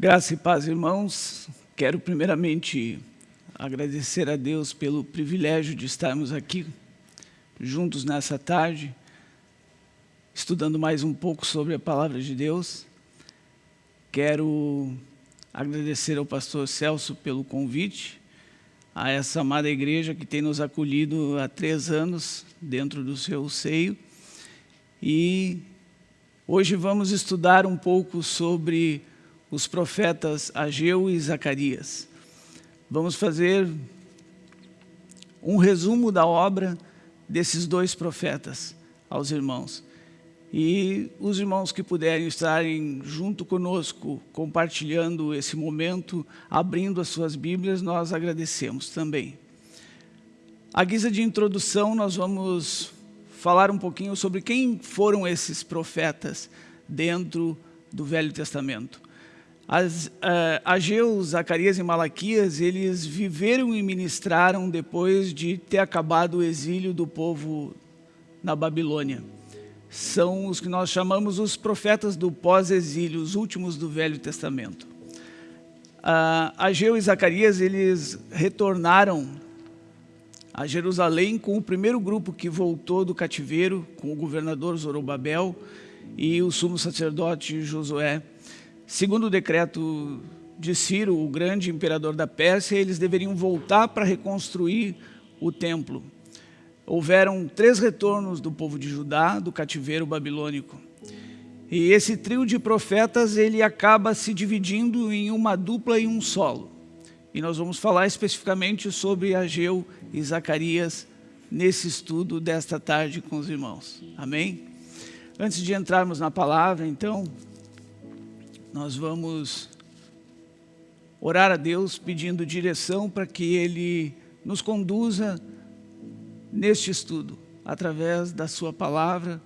Graça e paz, irmãos. Quero primeiramente agradecer a Deus pelo privilégio de estarmos aqui juntos nessa tarde, estudando mais um pouco sobre a palavra de Deus. Quero agradecer ao pastor Celso pelo convite, a essa amada igreja que tem nos acolhido há três anos dentro do seu seio. E hoje vamos estudar um pouco sobre os profetas Ageu e Zacarias. Vamos fazer um resumo da obra desses dois profetas aos irmãos. E os irmãos que puderem estarem junto conosco, compartilhando esse momento, abrindo as suas Bíblias, nós agradecemos também. A guisa de introdução, nós vamos falar um pouquinho sobre quem foram esses profetas dentro do Velho Testamento. As, uh, Ageu, Zacarias e Malaquias, eles viveram e ministraram depois de ter acabado o exílio do povo na Babilônia. São os que nós chamamos os profetas do pós-exílio, os últimos do Velho Testamento. Uh, Ageu e Zacarias, eles retornaram a Jerusalém com o primeiro grupo que voltou do cativeiro, com o governador Zorobabel e o sumo sacerdote Josué. Segundo o decreto de Ciro, o grande imperador da Pérsia, eles deveriam voltar para reconstruir o templo. Houveram três retornos do povo de Judá, do cativeiro babilônico. E esse trio de profetas, ele acaba se dividindo em uma dupla e um solo. E nós vamos falar especificamente sobre Ageu e Zacarias nesse estudo desta tarde com os irmãos. Amém? Antes de entrarmos na palavra, então, nós vamos orar a Deus pedindo direção para que Ele nos conduza neste estudo, através da Sua palavra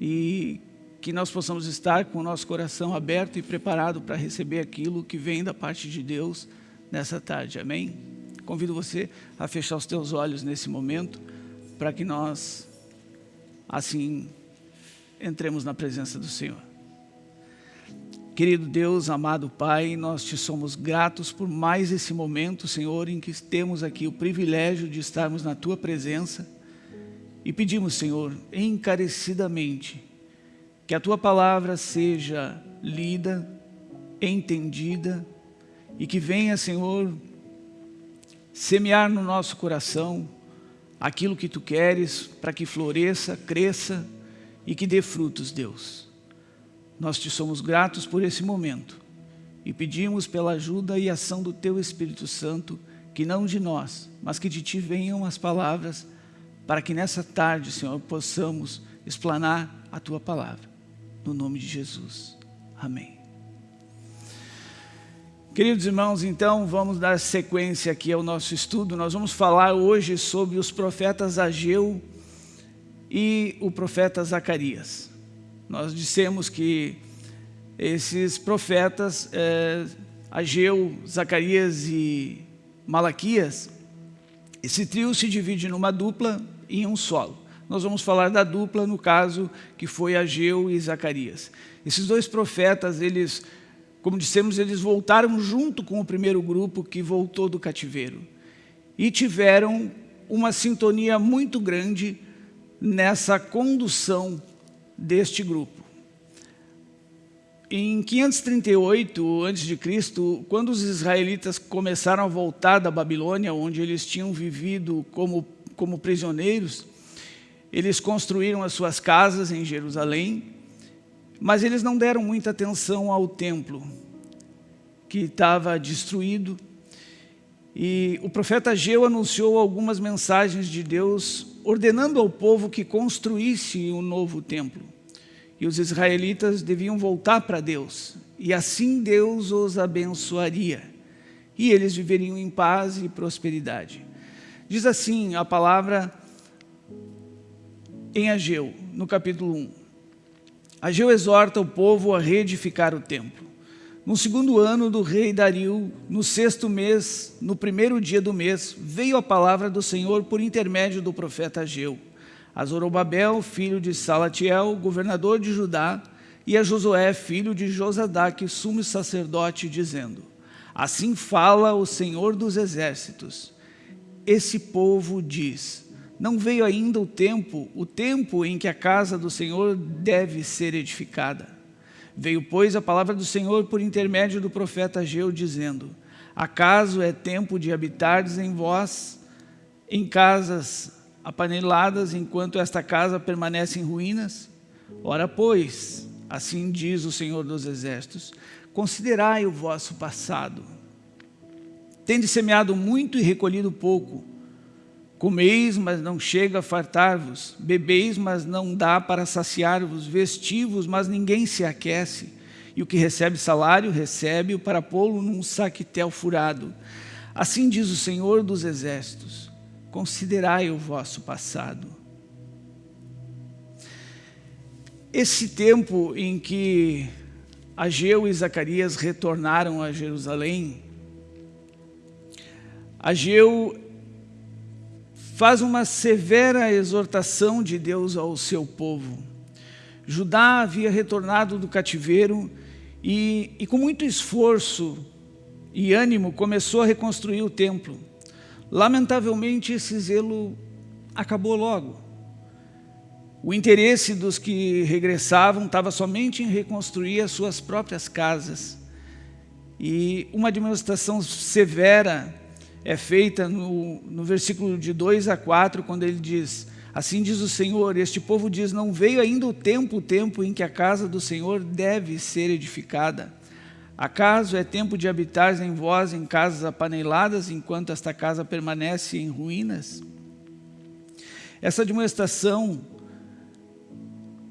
e que nós possamos estar com o nosso coração aberto e preparado para receber aquilo que vem da parte de Deus nessa tarde. Amém? Convido você a fechar os teus olhos nesse momento para que nós, assim, entremos na presença do Senhor. Querido Deus, amado Pai, nós te somos gratos por mais esse momento, Senhor, em que temos aqui o privilégio de estarmos na Tua presença e pedimos, Senhor, encarecidamente, que a Tua palavra seja lida, entendida e que venha, Senhor, semear no nosso coração aquilo que Tu queres para que floresça, cresça e que dê frutos, Deus. Nós te somos gratos por esse momento e pedimos pela ajuda e ação do Teu Espírito Santo, que não de nós, mas que de Ti venham as palavras, para que nessa tarde, Senhor, possamos explanar a Tua palavra. No nome de Jesus. Amém. Queridos irmãos, então vamos dar sequência aqui ao nosso estudo. Nós vamos falar hoje sobre os profetas Ageu e o profeta Zacarias. Nós dissemos que esses profetas, é, Ageu, Zacarias e Malaquias, esse trio se divide numa dupla e em um solo. Nós vamos falar da dupla no caso que foi Ageu e Zacarias. Esses dois profetas, eles, como dissemos, eles voltaram junto com o primeiro grupo que voltou do cativeiro. E tiveram uma sintonia muito grande nessa condução deste grupo. Em 538 a.C., quando os israelitas começaram a voltar da Babilônia, onde eles tinham vivido como, como prisioneiros, eles construíram as suas casas em Jerusalém, mas eles não deram muita atenção ao templo, que estava destruído. E o profeta Ageu anunciou algumas mensagens de Deus ordenando ao povo que construísse um novo templo. E os israelitas deviam voltar para Deus, e assim Deus os abençoaria, e eles viveriam em paz e prosperidade. Diz assim a palavra em Ageu, no capítulo 1. Ageu exorta o povo a reedificar o templo. No segundo ano do rei Dario, no sexto mês, no primeiro dia do mês, veio a palavra do Senhor por intermédio do profeta Ageu, a Zorobabel, filho de Salatiel, governador de Judá, e a Josué, filho de Josadaque, sumo sacerdote, dizendo, Assim fala o Senhor dos Exércitos. Esse povo diz, não veio ainda o tempo, o tempo em que a casa do Senhor deve ser edificada. Veio, pois, a palavra do Senhor por intermédio do profeta Ageu, dizendo, Acaso é tempo de habitardes em vós, em casas apaneladas, enquanto esta casa permanece em ruínas? Ora, pois, assim diz o Senhor dos Exércitos, considerai o vosso passado. Tende semeado muito e recolhido pouco. Comeis, mas não chega a fartar-vos. Bebeis, mas não dá para saciar-vos. Vestivos, mas ninguém se aquece. E o que recebe salário, recebe-o para pô-lo num saquetel furado. Assim diz o Senhor dos Exércitos, considerai o vosso passado. Esse tempo em que Ageu e Zacarias retornaram a Jerusalém, Ageu faz uma severa exortação de Deus ao seu povo. Judá havia retornado do cativeiro e, e, com muito esforço e ânimo começou a reconstruir o templo. Lamentavelmente esse zelo acabou logo. O interesse dos que regressavam estava somente em reconstruir as suas próprias casas. E uma demonstração severa é feita no, no versículo de 2 a 4, quando ele diz, Assim diz o Senhor, este povo diz, não veio ainda o tempo, o tempo em que a casa do Senhor deve ser edificada. Acaso é tempo de habitar em vós em casas apaneladas, enquanto esta casa permanece em ruínas? Essa demonstração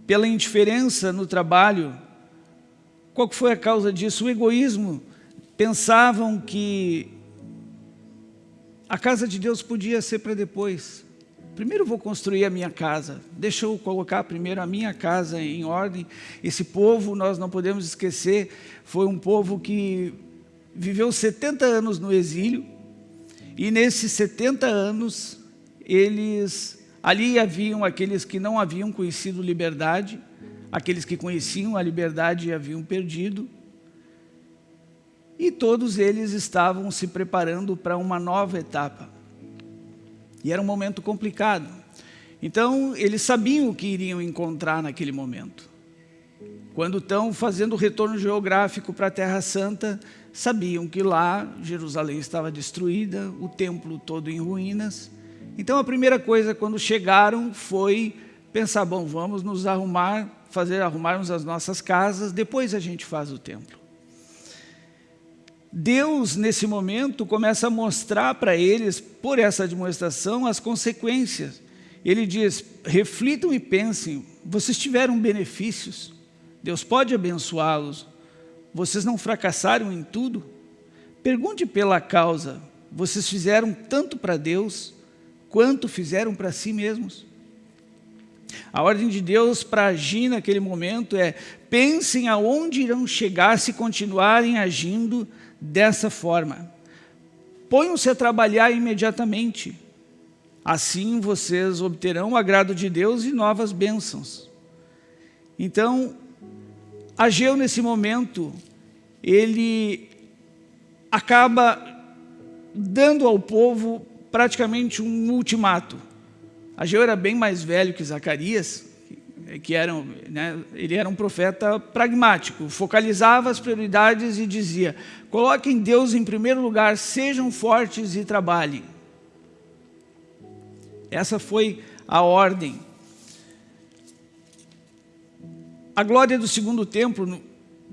pela indiferença no trabalho. Qual foi a causa disso? O egoísmo. Pensavam que a casa de Deus podia ser para depois. Primeiro vou construir a minha casa, deixa eu colocar primeiro a minha casa em ordem. Esse povo, nós não podemos esquecer, foi um povo que viveu 70 anos no exílio, e nesses 70 anos, eles Ali haviam aqueles que não haviam conhecido liberdade, aqueles que conheciam a liberdade e haviam perdido, e todos eles estavam se preparando para uma nova etapa. E era um momento complicado. Então, eles sabiam o que iriam encontrar naquele momento. Quando estão fazendo o retorno geográfico para a Terra Santa, sabiam que lá Jerusalém estava destruída, o templo todo em ruínas, então a primeira coisa quando chegaram foi pensar, bom, vamos nos arrumar, fazer arrumarmos as nossas casas, depois a gente faz o templo. Deus, nesse momento, começa a mostrar para eles, por essa demonstração, as consequências. Ele diz, reflitam e pensem, vocês tiveram benefícios, Deus pode abençoá-los, vocês não fracassaram em tudo? Pergunte pela causa, vocês fizeram tanto para Deus, quanto fizeram para si mesmos. A ordem de Deus para agir naquele momento é pensem aonde irão chegar se continuarem agindo dessa forma. Ponham-se a trabalhar imediatamente. Assim vocês obterão o agrado de Deus e novas bênçãos. Então, Ageu nesse momento, ele acaba dando ao povo praticamente um ultimato. Ageu era bem mais velho que Zacarias, que era, né, ele era um profeta pragmático, focalizava as prioridades e dizia, coloquem Deus em primeiro lugar, sejam fortes e trabalhem. Essa foi a ordem. A glória do segundo templo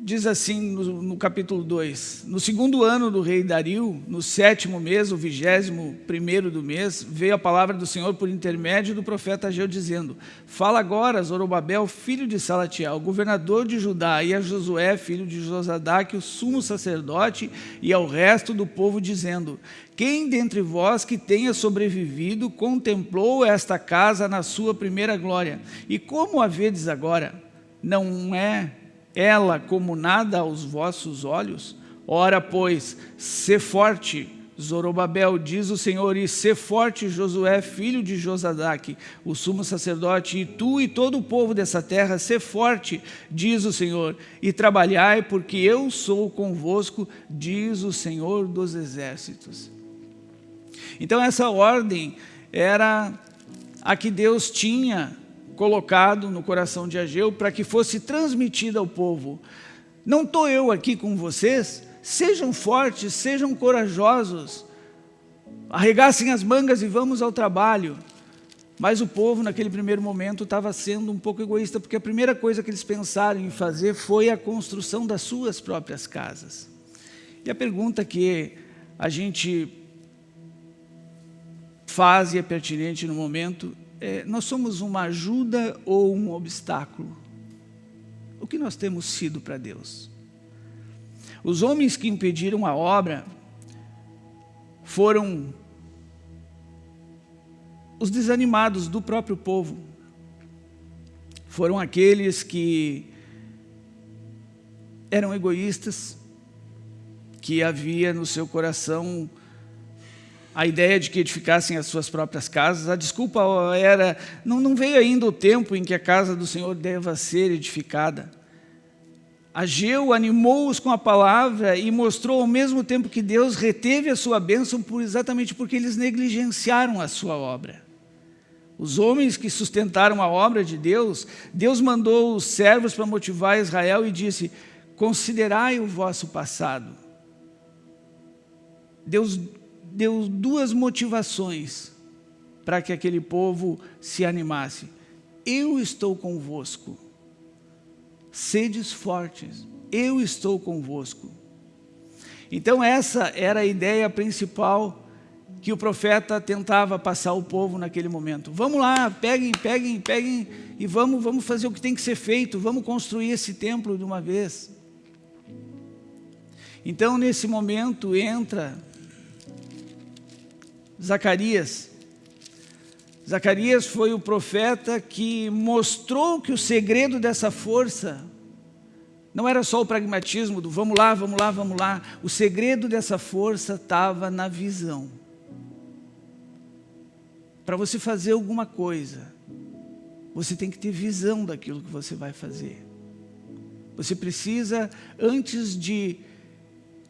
diz assim no, no, capítulo 2, no segundo ano do rei Dario, no sétimo mês, o vigésimo primeiro do mês, veio a palavra do Senhor por intermédio do profeta Ageu, dizendo, fala agora, Zorobabel, filho de Salatiel, governador de Judá, e a Josué, filho de Josadaque, o sumo sacerdote, e ao resto do povo, dizendo, quem dentre vós que tenha sobrevivido contemplou esta casa na sua primeira glória? E como a vedes agora? Não é ela como nada aos vossos olhos? Ora, pois, se forte, Zorobabel, diz o Senhor, e ser forte Josué, filho de Josadaque, o sumo sacerdote, e tu e todo o povo dessa terra, ser forte, diz o Senhor, e trabalhai, porque eu sou convosco, diz o Senhor dos exércitos. Então essa ordem era a que Deus tinha colocado no coração de Ageu para que fosse transmitida ao povo. Não estou eu aqui com vocês Sejam fortes, sejam corajosos, arregassem as mangas e vamos ao trabalho. Mas o povo, naquele primeiro momento, estava sendo um pouco egoísta, porque a primeira coisa que eles pensaram em fazer foi a construção das suas próprias casas. E a pergunta que a gente faz e é pertinente no momento é, nós somos uma ajuda ou um obstáculo? O que nós temos sido para Deus? Os homens que impediram a obra foram os desanimados do próprio povo. Foram aqueles que eram egoístas, que havia no seu coração a ideia de que edificassem as suas próprias casas. A desculpa era, não, não veio ainda o tempo em que a casa do Senhor deva ser edificada. Ageu animou-os com a palavra e mostrou ao mesmo tempo que Deus reteve a sua bênção por, exatamente porque eles negligenciaram a sua obra. Os homens que sustentaram a obra de Deus, Deus mandou os servos para motivar Israel e disse, considerai o vosso passado. Deus deu duas motivações para que aquele povo se animasse. Eu estou convosco sedes fortes, eu estou convosco. Então essa era a ideia principal que o profeta tentava passar ao povo naquele momento. Vamos lá, peguem, peguem, peguem e vamos, vamos fazer o que tem que ser feito, vamos construir esse templo de uma vez. Então nesse momento entra Zacarias, Zacarias foi o profeta que mostrou que o segredo dessa força não era só o pragmatismo do vamos lá, vamos lá, vamos lá. O segredo dessa força estava na visão. Para você fazer alguma coisa, você tem que ter visão daquilo que você vai fazer. Você precisa, antes de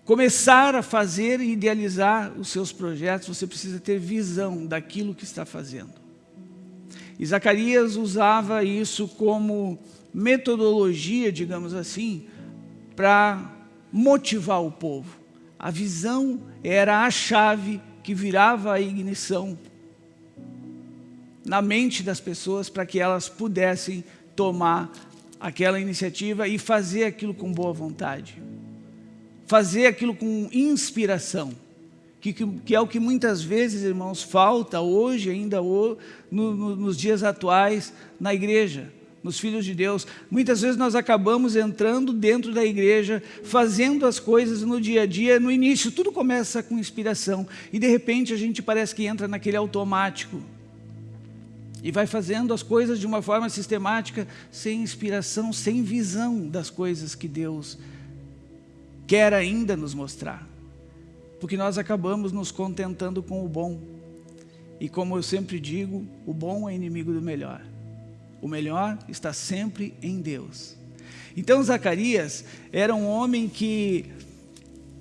começar a fazer e idealizar os seus projetos, você precisa ter visão daquilo que está fazendo. E Zacarias usava isso como metodologia, digamos assim, para motivar o povo. A visão era a chave que virava a ignição na mente das pessoas para que elas pudessem tomar aquela iniciativa e fazer aquilo com boa vontade. Fazer aquilo com inspiração que, que, é o que muitas vezes, irmãos, falta hoje, ainda no, no, nos dias atuais, na igreja, nos filhos de Deus. Muitas vezes nós acabamos entrando dentro da igreja, fazendo as coisas no dia a dia, no início, tudo começa com inspiração, e de repente a gente parece que entra naquele automático, e vai fazendo as coisas de uma forma sistemática, sem inspiração, sem visão das coisas que Deus quer ainda nos mostrar porque nós acabamos nos contentando com o bom. E como eu sempre digo, o bom é inimigo do melhor. O melhor está sempre em Deus. Então Zacarias era um homem que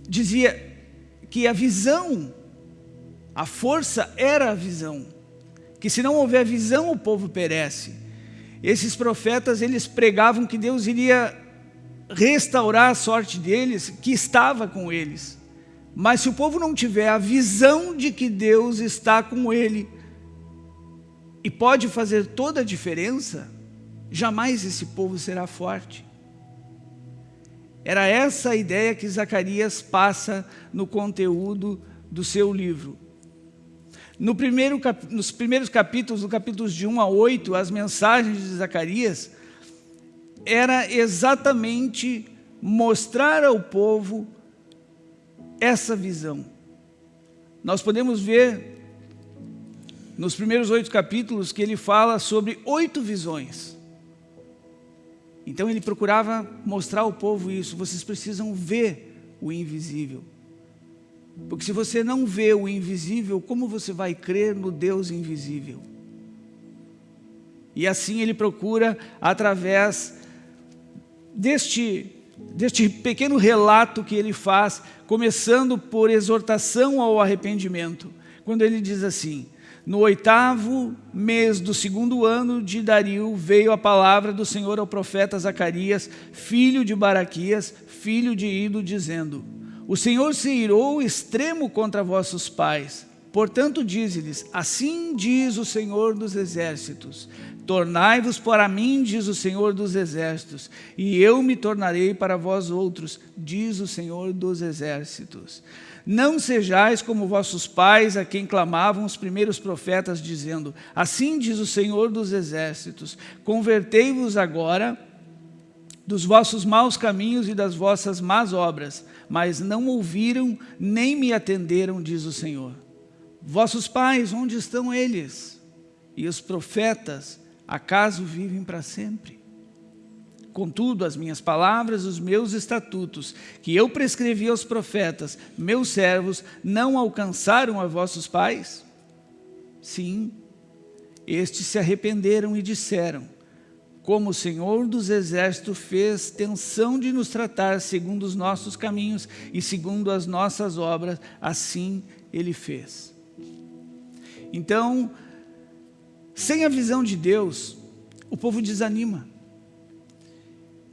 dizia que a visão, a força era a visão. Que se não houver visão, o povo perece. Esses profetas, eles pregavam que Deus iria restaurar a sorte deles, que estava com eles. Mas se o povo não tiver a visão de que Deus está com ele e pode fazer toda a diferença, jamais esse povo será forte. Era essa a ideia que Zacarias passa no conteúdo do seu livro. No primeiro, nos primeiros capítulos, no capítulos de 1 a 8, as mensagens de Zacarias era exatamente mostrar ao povo essa visão. Nós podemos ver nos primeiros oito capítulos que ele fala sobre oito visões. Então ele procurava mostrar ao povo isso, vocês precisam ver o invisível. Porque se você não vê o invisível, como você vai crer no Deus invisível? E assim ele procura, através deste, deste pequeno relato que ele faz, começando por exortação ao arrependimento, quando ele diz assim, no oitavo mês do segundo ano de Dario, veio a palavra do Senhor ao profeta Zacarias, filho de Baraquias, filho de Ido, dizendo, o Senhor se irou extremo contra vossos pais, Portanto, dize-lhes, assim diz o Senhor dos Exércitos, tornai-vos para mim, diz o Senhor dos Exércitos, e eu me tornarei para vós outros, diz o Senhor dos Exércitos. Não sejais como vossos pais, a quem clamavam os primeiros profetas, dizendo, assim diz o Senhor dos Exércitos, convertei-vos agora dos vossos maus caminhos e das vossas más obras, mas não ouviram nem me atenderam, diz o Senhor. Vossos pais, onde estão eles? E os profetas, acaso vivem para sempre? Contudo, as minhas palavras, os meus estatutos, que eu prescrevi aos profetas, meus servos, não alcançaram a vossos pais? Sim, estes se arrependeram e disseram, como o Senhor dos Exércitos fez tensão de nos tratar segundo os nossos caminhos e segundo as nossas obras, assim Ele fez. Então, sem a visão de Deus, o povo desanima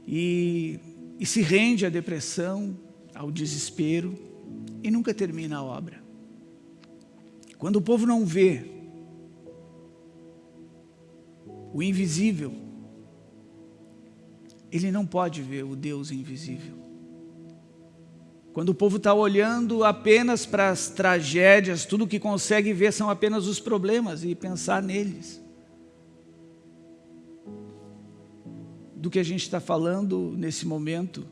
e, e se rende à depressão, ao desespero e nunca termina a obra. Quando o povo não vê o invisível, ele não pode ver o Deus invisível. Quando o povo está olhando apenas para as tragédias, tudo que consegue ver são apenas os problemas e pensar neles. Do que a gente está falando nesse momento,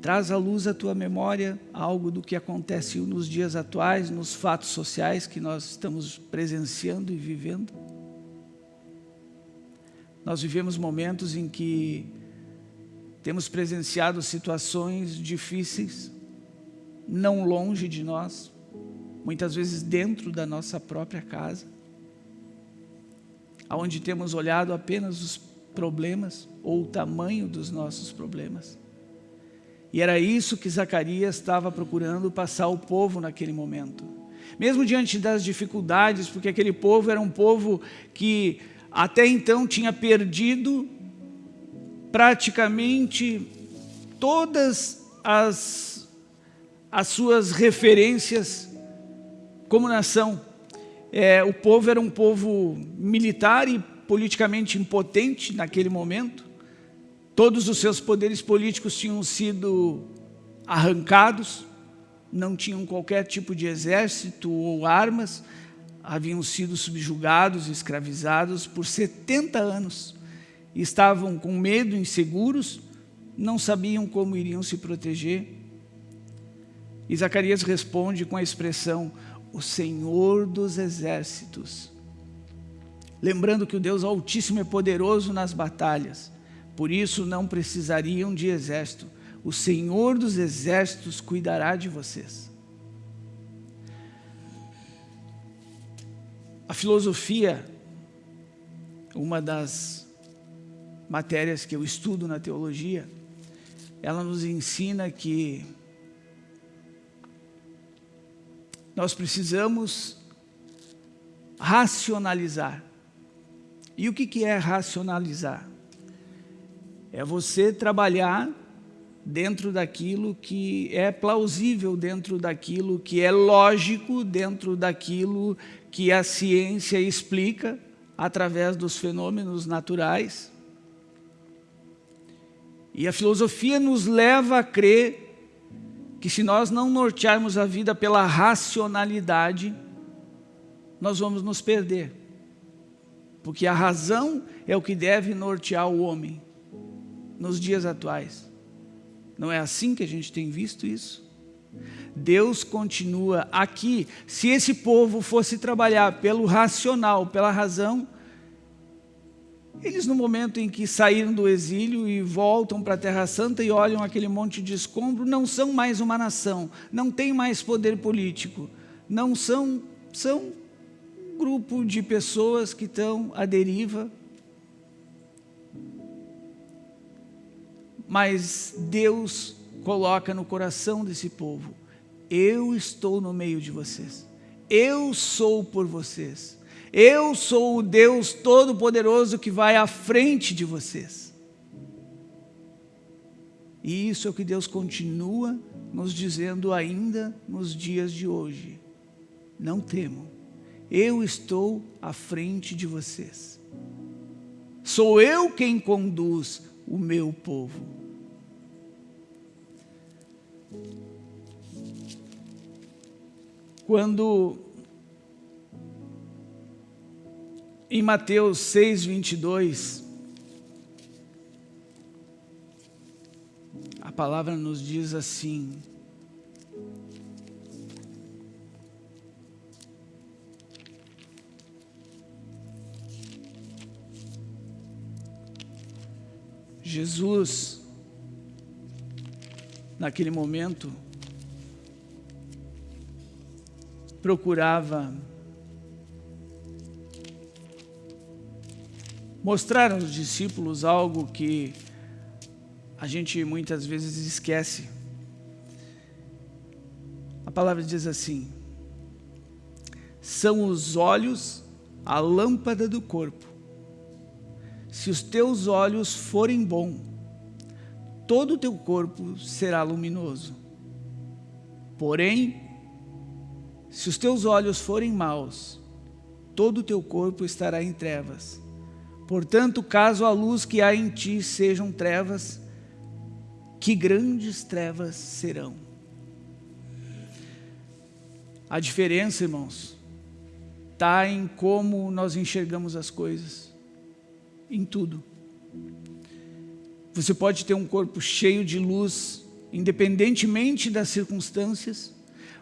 traz à luz à tua memória algo do que acontece nos dias atuais, nos fatos sociais que nós estamos presenciando e vivendo. Nós vivemos momentos em que temos presenciado situações difíceis, não longe de nós, muitas vezes dentro da nossa própria casa, onde temos olhado apenas os problemas ou o tamanho dos nossos problemas. E era isso que Zacarias estava procurando passar ao povo naquele momento. Mesmo diante das dificuldades, porque aquele povo era um povo que até então tinha perdido praticamente todas as, as suas referências como nação. É, o povo era um povo militar e politicamente impotente naquele momento. Todos os seus poderes políticos tinham sido arrancados, não tinham qualquer tipo de exército ou armas, haviam sido subjugados escravizados por 70 anos estavam com medo, inseguros, não sabiam como iriam se proteger. E Zacarias responde com a expressão, o Senhor dos Exércitos. Lembrando que o Deus Altíssimo é poderoso nas batalhas, por isso não precisariam de exército. O Senhor dos Exércitos cuidará de vocês. A filosofia, uma das matérias que eu estudo na teologia, ela nos ensina que nós precisamos racionalizar. E o que é racionalizar? É você trabalhar dentro daquilo que é plausível, dentro daquilo que é lógico, dentro daquilo que a ciência explica através dos fenômenos naturais. E a filosofia nos leva a crer que se nós não nortearmos a vida pela racionalidade, nós vamos nos perder. Porque a razão é o que deve nortear o homem nos dias atuais. Não é assim que a gente tem visto isso? Deus continua aqui. Se esse povo fosse trabalhar pelo racional, pela razão, Eles, no momento em que saíram do exílio e voltam para a Terra Santa e olham aquele monte de escombro, não são mais uma nação, não têm mais poder político, não são, são um grupo de pessoas que estão à deriva. Mas Deus coloca no coração desse povo, eu estou no meio de vocês, eu sou por vocês. Eu sou o Deus Todo-Poderoso que vai à frente de vocês. E isso é o que Deus continua nos dizendo ainda nos dias de hoje. Não temam, eu estou à frente de vocês. Sou eu quem conduz o meu povo. Quando Em Mateus 6, 22, a palavra nos diz assim, Jesus, naquele momento, procurava mostrar aos discípulos algo que a gente muitas vezes esquece. A palavra diz assim, são os olhos a lâmpada do corpo. Se os teus olhos forem bons, todo o teu corpo será luminoso. Porém, se os teus olhos forem maus, todo o teu corpo estará em trevas. Portanto, caso a luz que há em ti sejam trevas, que grandes trevas serão. A diferença, irmãos, está em como nós enxergamos as coisas, em tudo. Você pode ter um corpo cheio de luz, independentemente das circunstâncias,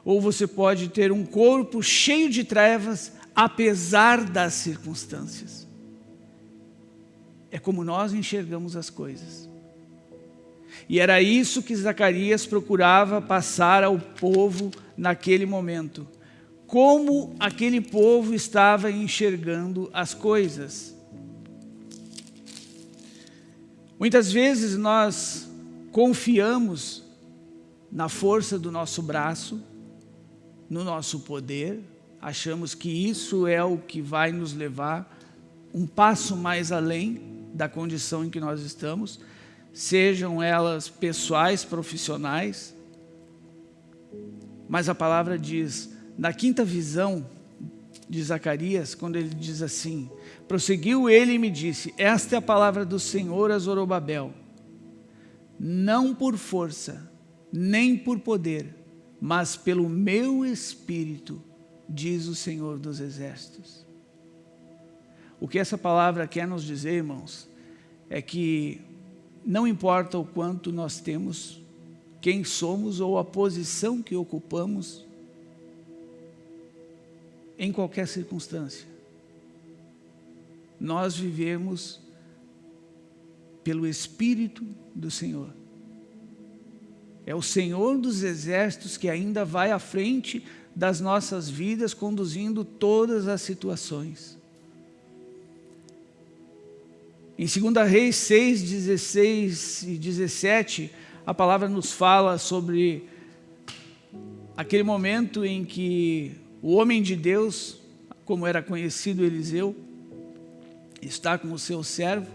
ou você pode ter um corpo cheio de trevas, apesar das circunstâncias. É como nós enxergamos as coisas. E era isso que Zacarias procurava passar ao povo naquele momento. Como aquele povo estava enxergando as coisas. Muitas vezes nós confiamos na força do nosso braço, no nosso poder, achamos que isso é o que vai nos levar um passo mais além da condição em que nós estamos, sejam elas pessoais, profissionais, mas a palavra diz, na quinta visão de Zacarias, quando ele diz assim, prosseguiu ele e me disse, esta é a palavra do Senhor a Zorobabel, não por força, nem por poder, mas pelo meu Espírito, diz o Senhor dos Exércitos. O que essa palavra quer nos dizer, irmãos, é que não importa o quanto nós temos, quem somos ou a posição que ocupamos em qualquer circunstância. Nós vivemos pelo Espírito do Senhor. É o Senhor dos Exércitos que ainda vai à frente das nossas vidas, conduzindo todas as situações. Em 2 Reis 6, 16 e 17, a palavra nos fala sobre aquele momento em que o homem de Deus, como era conhecido Eliseu, está com o seu servo,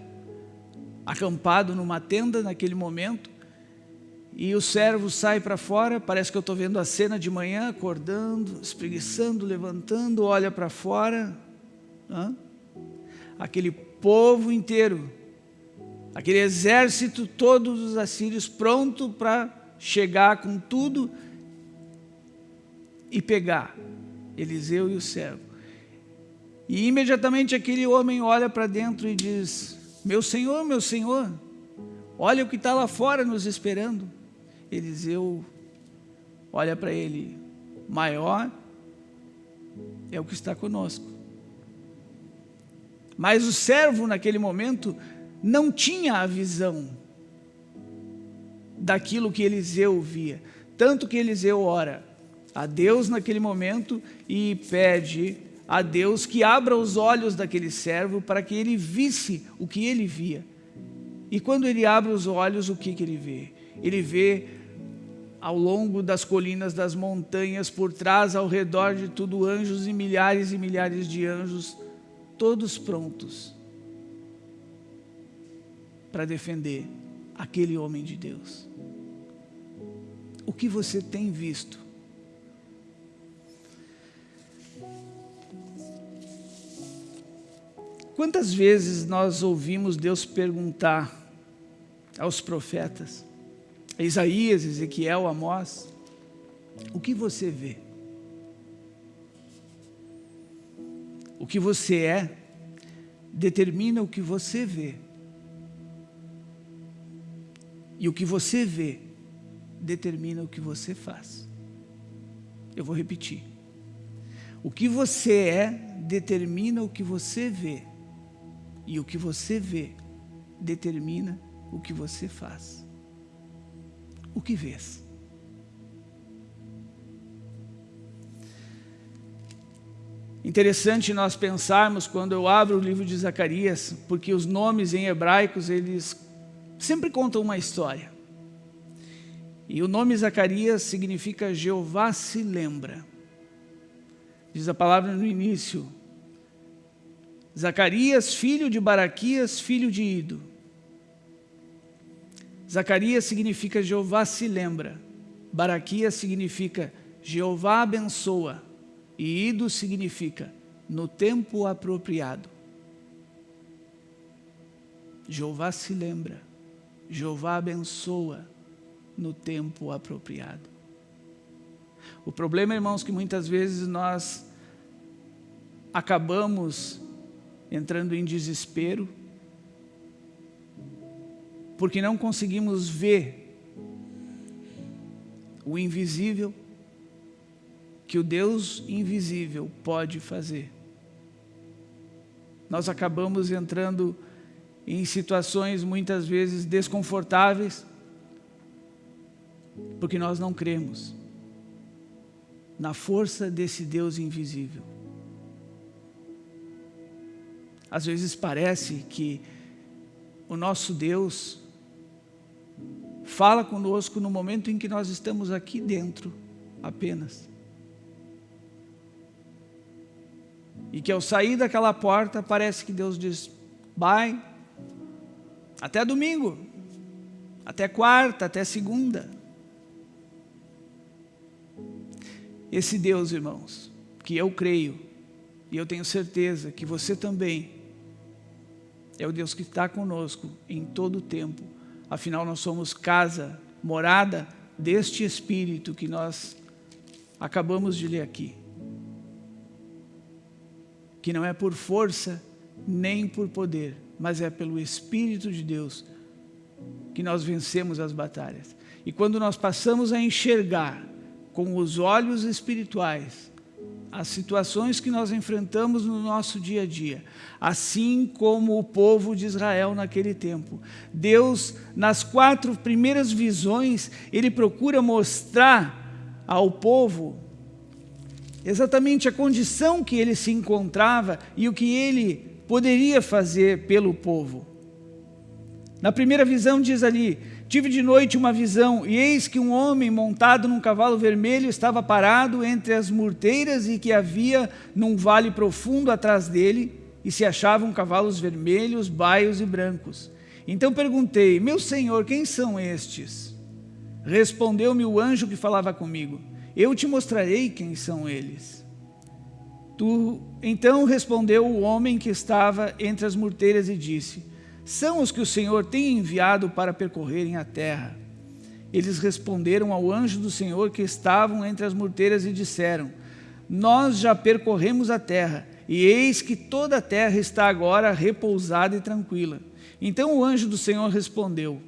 acampado numa tenda naquele momento, e o servo sai para fora, parece que eu estou vendo a cena de manhã, acordando, espreguiçando, levantando, olha para fora, aquele povo inteiro, aquele exército, todos os assírios, pronto para chegar com tudo e pegar Eliseu e o servo. E imediatamente aquele homem olha para dentro e diz, meu senhor, meu senhor, olha o que está lá fora nos esperando. Eliseu olha para ele, maior é o que está conosco. Mas o servo, naquele momento, não tinha a visão daquilo que Eliseu via. Tanto que Eliseu ora a Deus naquele momento e pede a Deus que abra os olhos daquele servo para que ele visse o que ele via. E quando ele abre os olhos, o que, que ele vê? Ele vê ao longo das colinas, das montanhas, por trás, ao redor de tudo, anjos e milhares e milhares de anjos, todos prontos para defender aquele homem de Deus. O que você tem visto? Quantas vezes nós ouvimos Deus perguntar aos profetas, Isaías, Ezequiel, Amós, o que você vê? O que você é determina o que você vê. E o que você vê determina o que você faz. Eu vou repetir. O que você é determina o que você vê. E o que você vê determina o que você faz. O que vês? Interessante nós pensarmos quando eu abro o livro de Zacarias, porque os nomes em hebraicos, eles sempre contam uma história. E o nome Zacarias significa Jeová se lembra. Diz a palavra no início, Zacarias, filho de Baraquias, filho de Ido. Zacarias significa Jeová se lembra. Baraquias significa Jeová abençoa. E Ido significa no tempo apropriado. Jeová se lembra. Jeová abençoa no tempo apropriado. O problema, irmãos, que muitas vezes nós acabamos entrando em desespero, porque não conseguimos ver o invisível que o Deus invisível pode fazer. Nós acabamos entrando em situações muitas vezes desconfortáveis, porque nós não cremos na força desse Deus invisível. Às vezes parece que o nosso Deus fala conosco no momento em que nós estamos aqui dentro apenas. E que ao sair daquela porta parece que Deus diz, vai, até domingo, até quarta, até segunda. Esse Deus, irmãos, que eu creio, e eu tenho certeza que você também, é o Deus que está conosco em todo o tempo. Afinal, nós somos casa, morada deste Espírito que nós acabamos de ler aqui. Que não é por força nem por poder, mas é pelo Espírito de Deus que nós vencemos as batalhas. E quando nós passamos a enxergar com os olhos espirituais as situações que nós enfrentamos no nosso dia a dia, assim como o povo de Israel naquele tempo. Deus, nas quatro primeiras visões, Ele procura mostrar ao povo exatamente a condição que ele se encontrava e o que ele poderia fazer pelo povo. Na primeira visão diz ali, Tive de noite uma visão, e eis que um homem montado num cavalo vermelho estava parado entre as murteiras e que havia num vale profundo atrás dele, e se achavam cavalos vermelhos, baios e brancos. Então perguntei, meu senhor, quem são estes? Respondeu-me o anjo que falava comigo, eu te mostrarei quem são eles. Tu, então respondeu o homem que estava entre as murteiras e disse, são os que o Senhor tem enviado para percorrerem a terra. Eles responderam ao anjo do Senhor que estavam entre as morteiras e disseram, nós já percorremos a terra, e eis que toda a terra está agora repousada e tranquila. Então o anjo do Senhor respondeu,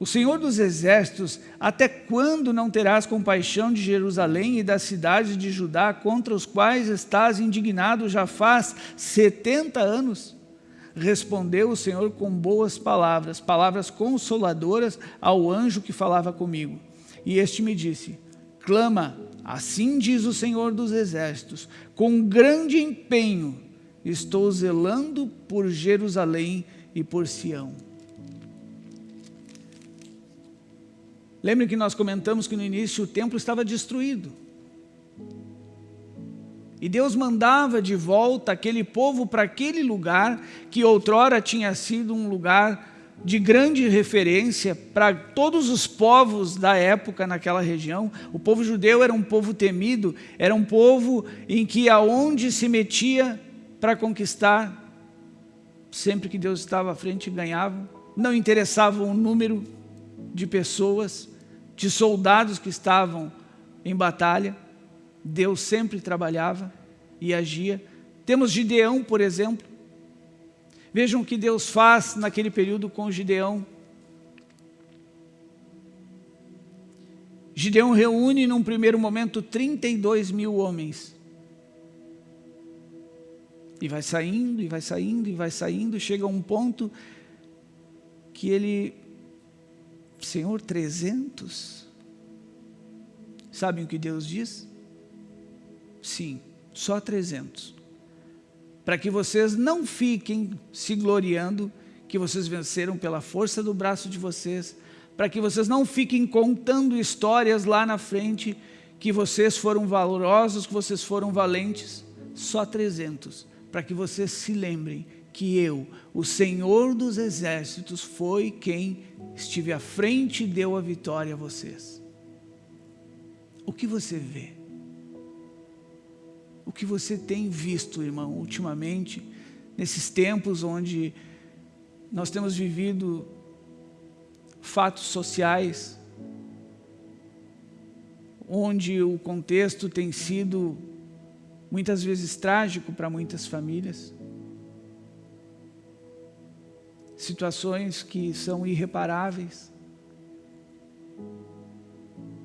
o Senhor dos Exércitos, até quando não terás compaixão de Jerusalém e das cidades de Judá, contra os quais estás indignado já faz setenta anos? respondeu o Senhor com boas palavras, palavras consoladoras ao anjo que falava comigo. E este me disse, clama, assim diz o Senhor dos Exércitos, com grande empenho estou zelando por Jerusalém e por Sião. Lembre que nós comentamos que no início o templo estava destruído. E Deus mandava de volta aquele povo para aquele lugar que outrora tinha sido um lugar de grande referência para todos os povos da época naquela região. O povo judeu era um povo temido, era um povo em que aonde se metia para conquistar, sempre que Deus estava à frente ganhava. Não interessava o número de pessoas, de soldados que estavam em batalha. Deus sempre trabalhava e agia. Temos Gideão, por exemplo. Vejam o que Deus faz naquele período com Gideão. Gideão reúne num primeiro momento 32 mil homens. E vai saindo, e vai saindo, e vai saindo, chega a um ponto que ele, Senhor, 300? Sabem o que Deus diz? Sim, só 300. Para que vocês não fiquem se gloriando que vocês venceram pela força do braço de vocês, para que vocês não fiquem contando histórias lá na frente que vocês foram valorosos, que vocês foram valentes, só 300, para que vocês se lembrem que eu, o Senhor dos Exércitos, foi quem estive à frente e deu a vitória a vocês. O que você vê? o que você tem visto, irmão, ultimamente, nesses tempos onde nós temos vivido fatos sociais, onde o contexto tem sido muitas vezes trágico para muitas famílias, situações que são irreparáveis.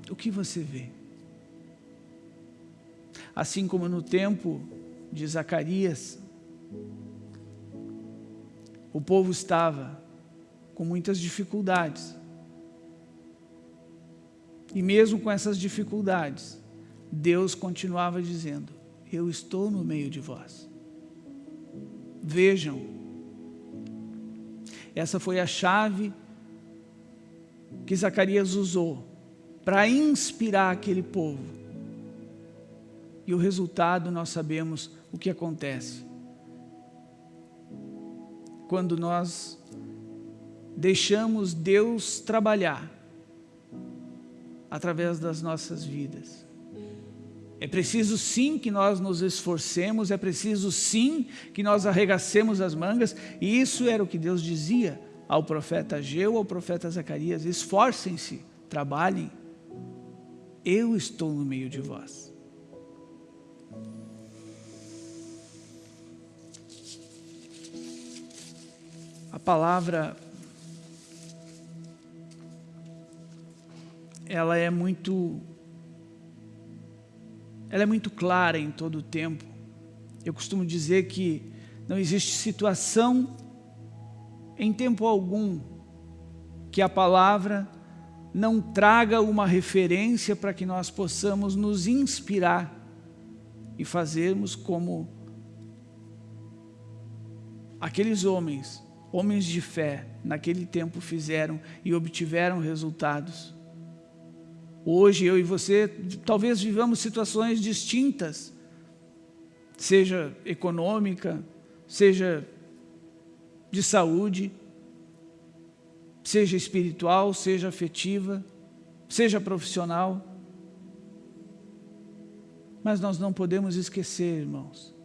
O que você vê? assim como no tempo de Zacarias, o povo estava com muitas dificuldades. E mesmo com essas dificuldades, Deus continuava dizendo, eu estou no meio de vós. Vejam, essa foi a chave que Zacarias usou para inspirar aquele povo e o resultado nós sabemos o que acontece. Quando nós deixamos Deus trabalhar através das nossas vidas. É preciso sim que nós nos esforcemos, é preciso sim que nós arregacemos as mangas, e isso era o que Deus dizia ao profeta Ageu, ao profeta Zacarias, esforcem-se, trabalhem, eu estou no meio de vós. A palavra ela é muito ela é muito clara em todo o tempo. Eu costumo dizer que não existe situação em tempo algum que a palavra não traga uma referência para que nós possamos nos inspirar e fazermos como aqueles homens homens de fé naquele tempo fizeram e obtiveram resultados. Hoje eu e você talvez vivamos situações distintas, seja econômica, seja de saúde, seja espiritual, seja afetiva, seja profissional. Mas nós não podemos esquecer, irmãos,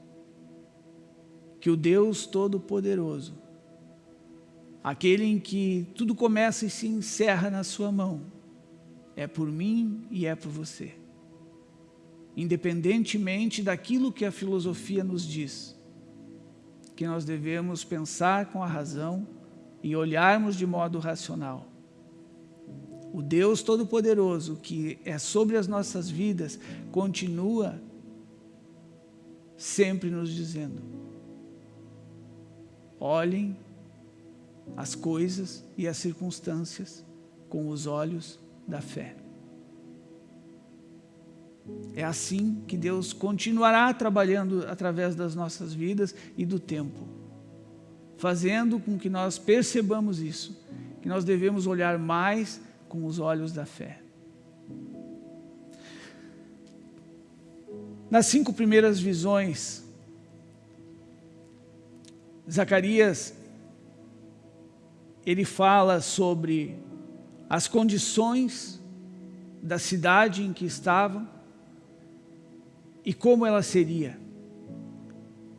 que o Deus Todo-Poderoso aquele em que tudo começa e se encerra na sua mão, é por mim e é por você. Independentemente daquilo que a filosofia nos diz, que nós devemos pensar com a razão e olharmos de modo racional. O Deus Todo-Poderoso que é sobre as nossas vidas continua sempre nos dizendo olhem as coisas e as circunstâncias com os olhos da fé. É assim que Deus continuará trabalhando através das nossas vidas e do tempo, fazendo com que nós percebamos isso, que nós devemos olhar mais com os olhos da fé. Nas cinco primeiras visões, Zacarias, ele fala sobre as condições da cidade em que estavam e como ela seria.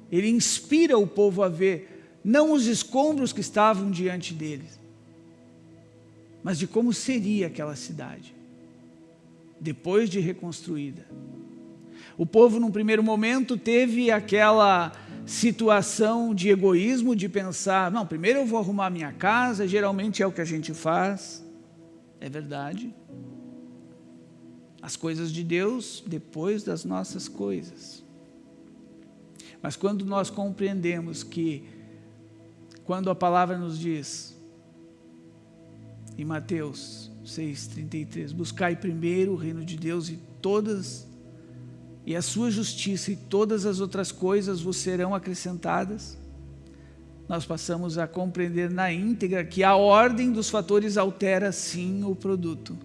Ele inspira o povo a ver não os escombros que estavam diante deles, mas de como seria aquela cidade, depois de reconstruída. O povo, num primeiro momento, teve aquela situação de egoísmo, de pensar, não, primeiro eu vou arrumar minha casa, geralmente é o que a gente faz, é verdade. As coisas de Deus depois das nossas coisas. Mas quando nós compreendemos que, quando a palavra nos diz, em Mateus 6,33, buscai primeiro o reino de Deus e todas e a sua justiça e todas as outras coisas vos serão acrescentadas, nós passamos a compreender na íntegra que a ordem dos fatores altera sim o produto.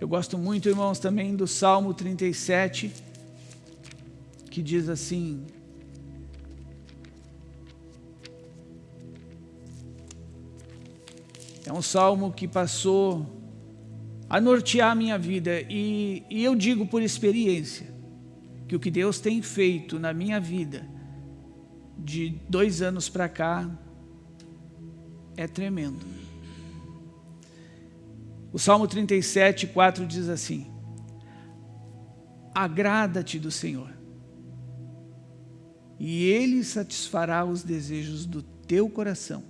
Eu gosto muito, irmãos, também do Salmo 37, que diz assim, é um salmo que passou a nortear a minha vida. E, e eu digo por experiência que o que Deus tem feito na minha vida de dois anos para cá é tremendo. O Salmo 37, 4 diz assim, Agrada-te do Senhor, e Ele satisfará os desejos do teu coração.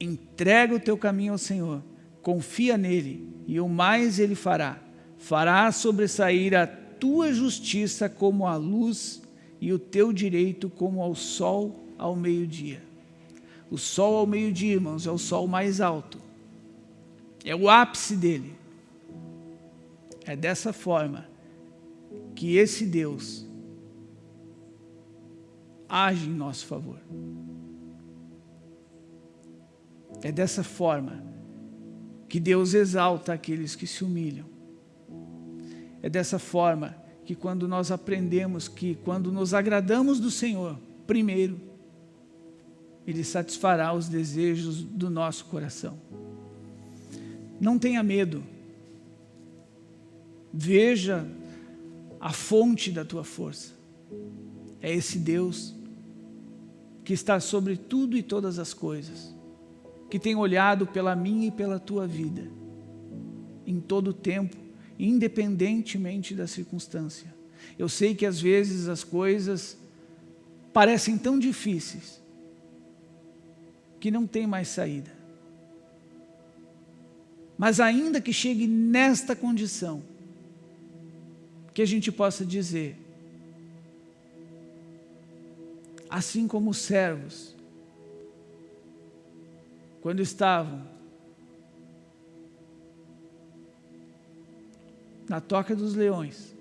Entrega o teu caminho ao Senhor, confia nele, e o mais ele fará. Fará sobressair a tua justiça como a luz e o teu direito como ao sol ao meio-dia. O sol ao meio-dia, irmãos, é o sol mais alto. É o ápice dele. É dessa forma que esse Deus age em nosso favor. É dessa forma que Deus exalta aqueles que se humilham. É dessa forma que quando nós aprendemos que quando nos agradamos do Senhor, primeiro, Ele satisfará os desejos do nosso coração. Não tenha medo. Veja a fonte da tua força. É esse Deus que está sobre tudo e todas as coisas que tem olhado pela minha e pela tua vida, em todo o tempo, independentemente da circunstância. Eu sei que às vezes as coisas parecem tão difíceis, que não tem mais saída. Mas ainda que chegue nesta condição, que a gente possa dizer, assim como os servos, quando estavam na toca dos leões,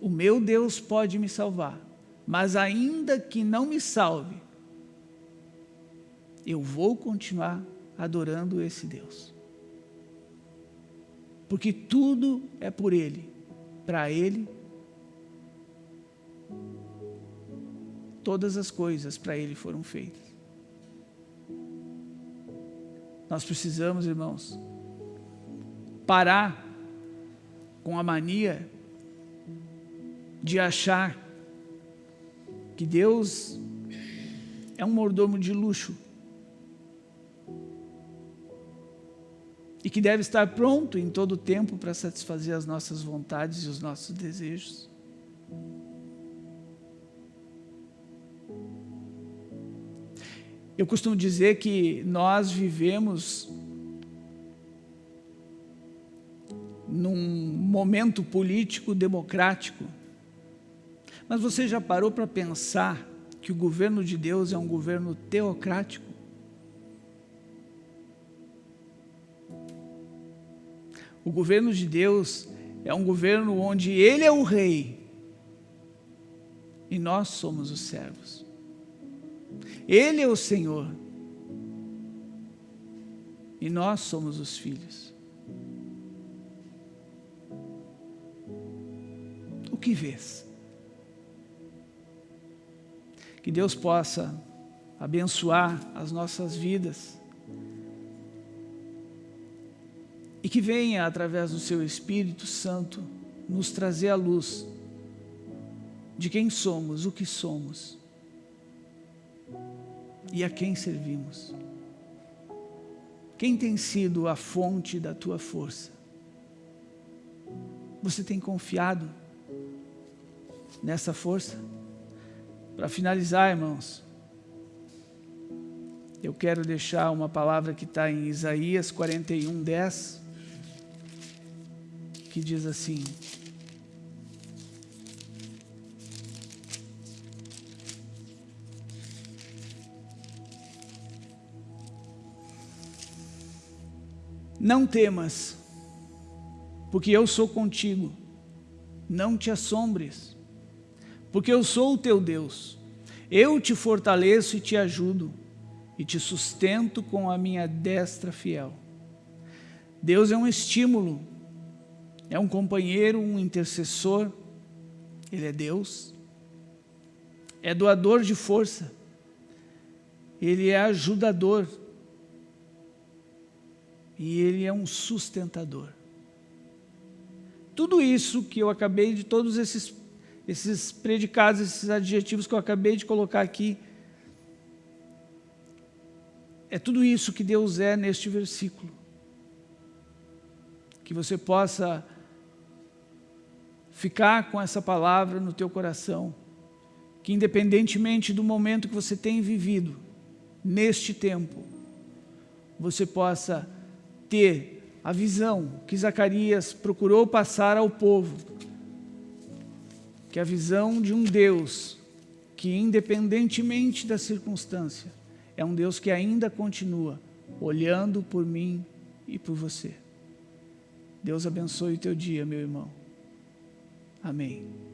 o meu Deus pode me salvar, mas ainda que não me salve, eu vou continuar adorando esse Deus. Porque tudo é por Ele, para Ele, todas as coisas para Ele foram feitas. Nós precisamos, irmãos, parar com a mania de achar que Deus é um mordomo de luxo e que deve estar pronto em todo o tempo para satisfazer as nossas vontades e os nossos desejos. Eu costumo dizer que nós vivemos num momento político democrático. Mas você já parou para pensar que o governo de Deus é um governo teocrático. O governo de Deus é um governo onde Ele é o rei e nós somos os servos. Ele é o Senhor e nós somos os filhos. Que vês? Que Deus possa abençoar as nossas vidas e que venha, através do seu Espírito Santo, nos trazer a luz de quem somos, o que somos e a quem servimos. Quem tem sido a fonte da tua força? Você tem confiado nessa força? Para finalizar, irmãos, eu quero deixar uma palavra que está em Isaías 41, 10, que diz assim, Não temas, porque eu sou contigo. Não te assombres, porque eu sou o teu Deus. Eu te fortaleço e te ajudo, e te sustento com a minha destra fiel. Deus é um estímulo, é um companheiro, um intercessor. Ele é Deus. É doador de força. Ele é ajudador e Ele é um sustentador. Tudo isso que eu acabei de, todos esses, esses predicados, esses adjetivos que eu acabei de colocar aqui, é tudo isso que Deus é neste versículo. Que você possa ficar com essa palavra no teu coração, que independentemente do momento que você tem vivido, neste tempo, você possa ter a visão que Zacarias procurou passar ao povo, que a visão de um Deus que, independentemente da circunstância, é um Deus que ainda continua olhando por mim e por você. Deus abençoe o teu dia, meu irmão. Amém.